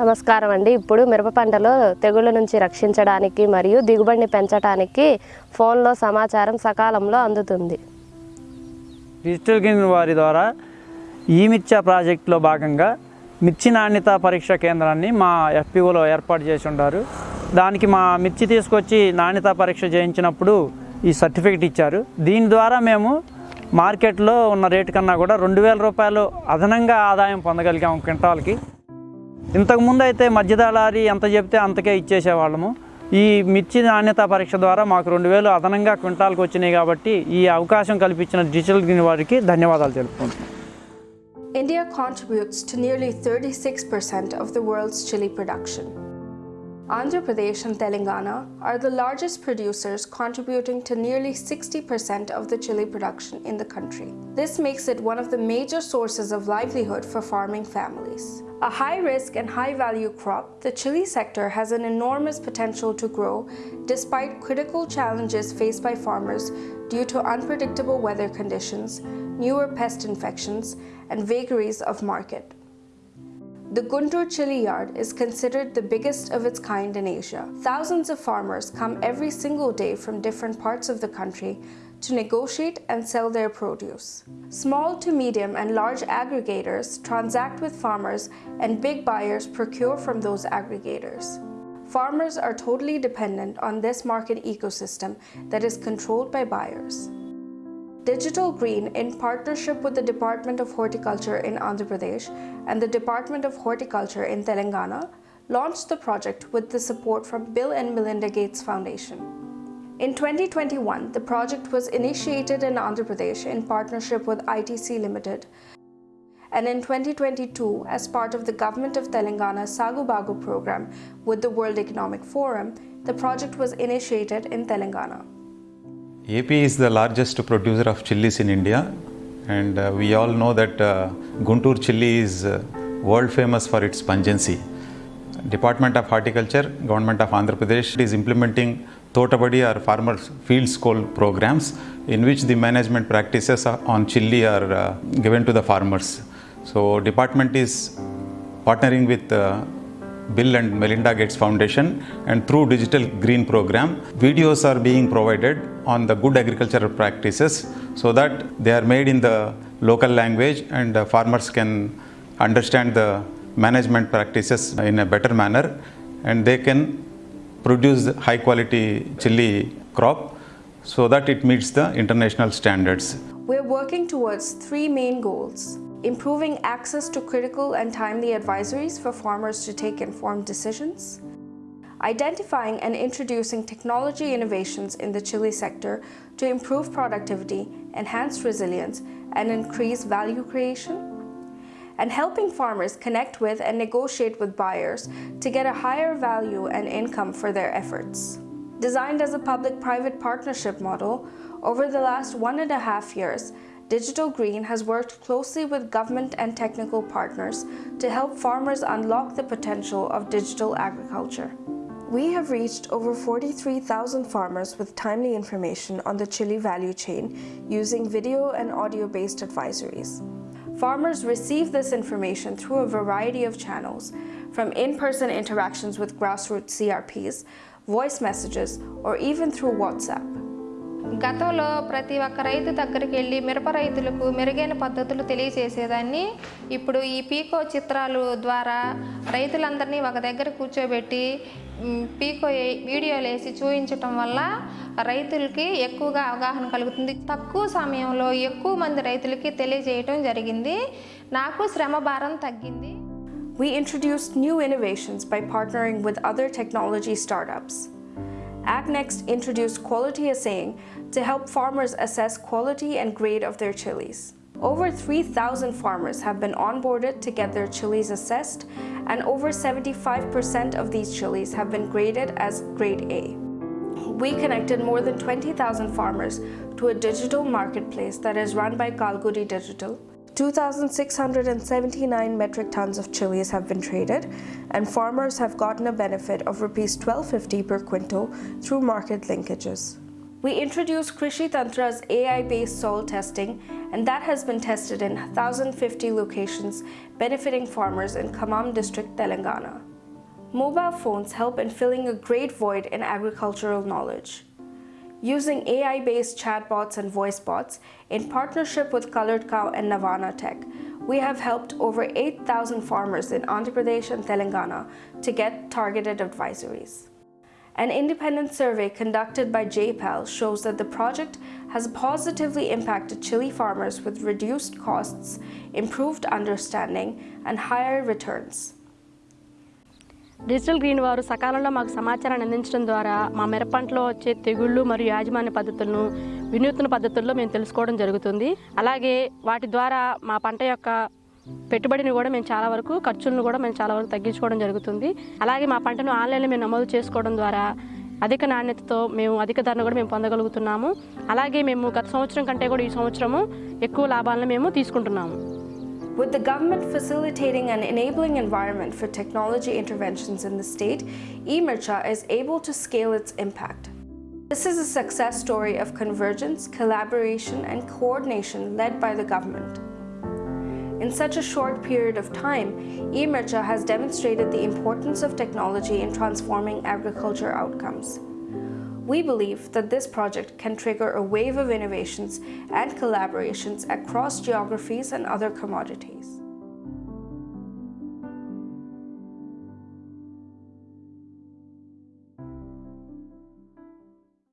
నమస్కారం అండి. ఇప్పుడు మిరప పంటలో తెగుళ్ళ నుంచి రక్షించడానికి మరియు దిగుబడిని పెంచడానికి ఫోన్లో సమాచారం సకాలంలో అందుతుంది. డిజిటల్ గ్రీన్ వారి ద్వారా ఈ మిర్చా ప్రాజెక్టులో భాగంగా మిర్చి నాణ్యత పరీక్ష కేంద్రాన్ని మా ఎఫ్పిఓలో ఏర్పాటు చేసి ఉంటారు దానికి మా మిర్చి తీసుకొచ్చి నాణ్యత పరీక్ష చేయించినప్పుడు ఈ సర్టిఫికెట్ ఇచ్చారు. దీని ద్వారా మేము మార్కెట్లో ఉన్న రేటు కన్నా కూడా రెండు వేల రూపాయలు అదనంగా ఆదాయం పొందగలిగాము క్వింటాల్కి. ఇంతకుముందు అయితే మధ్యదళారి ఎంత చెప్తే అంతకే ఇచ్చేసేవాళ్ళము ఈ మిర్చి నాణ్యత పరీక్ష ద్వారా మాకు రెండు వేలు అదనంగా క్వింటాల్కి వచ్చినాయి కాబట్టి ఈ అవకాశం కల్పించిన డిజిటల్ గ్రీన్ వారికి ధన్యవాదాలు తెలుపుకుంటున్నాం India contributes to nearly 36% of the world's chili production. Andhra Pradesh and Telangana are the largest producers, contributing to nearly 60% of the chili production in the country. This makes it one of the major sources of livelihood for farming families. A high risk and high value crop, the chili sector has an enormous potential to grow despite critical challenges faced by farmers due to unpredictable weather conditions, newer pest infections, and vagaries of market. The Guntur chili yard is considered the biggest of its kind in Asia. Thousands of farmers come every single day from different parts of the country to negotiate and sell their produce. Small to medium and large aggregators transact with farmers, and big buyers procure from those aggregators. Farmers are totally dependent on this market ecosystem that is controlled by buyers. Digital Green, in partnership with the Department of Horticulture in Andhra Pradesh and the Department of Horticulture in Telangana, launched the project with the support from Bill and Melinda Gates Foundation. In 2021, the project was initiated in Andhra Pradesh in partnership with ITC Limited. And in 2022, as part of the Government of Telangana Sagu Bagu program with the World Economic Forum, the project was initiated in Telangana. AP is the largest producer of chilies in India, and uh, we all know that uh, Guntur chili is uh, world famous for its pungency. Department of Horticulture, Government of Andhra Pradesh is implementing Totabadi or Farmers Field School programs in which the management practices on chili are uh, given to the farmers. So, department is partnering with uh, Bill and Melinda Gates Foundation and through Digital Green Program, videos are being provided on the good agricultural practices so that they are made in the local language and farmers can understand the management practices in a better manner and they can produce high quality chili crop so that it meets the international standards. We're working towards three main goals improving access to critical and timely advisories for farmers to take informed decisions, identifying and introducing technology innovations in the chili sector to improve productivity, enhance resilience, and increase value creation, and helping farmers connect with and negotiate with buyers to get a higher value and income for their efforts. Designed as a public-private partnership model, over the last one and a half years, Digital Green has worked closely with government and technical partners to help farmers unlock the potential of digital agriculture. We have reached over 43,000 farmers with timely information on the chili value chain using video and audio-based advisories. Farmers receive this information through a variety of channels, from in-person interactions with grassroots CRPs, voice messages, or even through WhatsApp. గతంలో ప్రతి ఒక్క రైతు దగ్గరికి వెళ్ళి మిరప రైతులకు మెరుగైన పద్ధతులు తెలియజేసేదాన్ని. ఇప్పుడు ఈ పీకో చిత్రాలు ద్వారా రైతులందరినీ ఒక దగ్గర కూర్చోబెట్టి పీకో వీడియోలు వేసి చూపించటం వల్ల రైతులకి ఎక్కువగా అవగాహన కలుగుతుంది. తక్కువ సమయంలో ఎక్కువ మంది రైతులకి తెలియజేయటం జరిగింది. నాకు శ్రమ భారం తగ్గింది. We introduced new innovations by partnering with other technology startups. AgNext introduced quality assaying to help farmers assess quality and grade of their chilies. Over 3,000 farmers have been onboarded to get their chilies assessed, and over 75% of these chilies have been graded as grade A. We connected more than 20,000 farmers to a digital marketplace that is run by Kalgudi Digital. 2,679 metric tons of chilies have been traded, and farmers have gotten a benefit of rupees 1250 per quintal through market linkages. We introduced Krishi Tantra's AI-based soil testing, and that has been tested in 1,050 locations, benefiting farmers in Khammam district, Telangana. Mobile phones help in filling a great void in agricultural knowledge. Using AI based chatbots and voice bots, in partnership with Colored Cow and Navana Tech, we have helped over 8,000 farmers in Andhra Pradesh and Telangana to get targeted advisories. An independent survey conducted by JPAL shows that the project has positively impacted chili farmers with reduced costs, improved understanding, and higher returns. Digital green వారు సకాలంలో మాకు సమాచారాన్ని అందించడం ద్వారా మా మిరప పంటలో వచ్చే తెగుళ్ళు మరియు యాజమాన్య పద్ధతులను వినూత్న పద్ధతుల్లో మేము తెలుసుకోవడం జరుగుతుంది. అలాగే వాటి ద్వారా మా పంట యొక్క పెట్టుబడిని కూడా మేము చాలా వరకు ఖర్చులను కూడా మేము చాలా వరకు తగ్గించుకోవడం జరుగుతుంది. అలాగే మా పంటను ఆన్లైన్లో మేము నమోదు చేసుకోవడం ద్వారా అధిక నాణ్యతతో మేము అధిక ధరను కూడా మేము పొందగలుగుతున్నాము. అలాగే మేము గత సంవత్సరం కంటే కూడా ఈ సంవత్సరము ఎక్కువ లాభాలను మేము తీసుకుంటున్నాము. With the government facilitating an enabling environment for technology interventions in the state, eMircha is able to scale its impact. This is a success story of convergence, collaboration, and coordination led by the government. In such a short period of time, eMircha has demonstrated the importance of technology in transforming agriculture outcomes. We believe that this project can trigger a wave of innovations and collaborations across geographies and other commodities.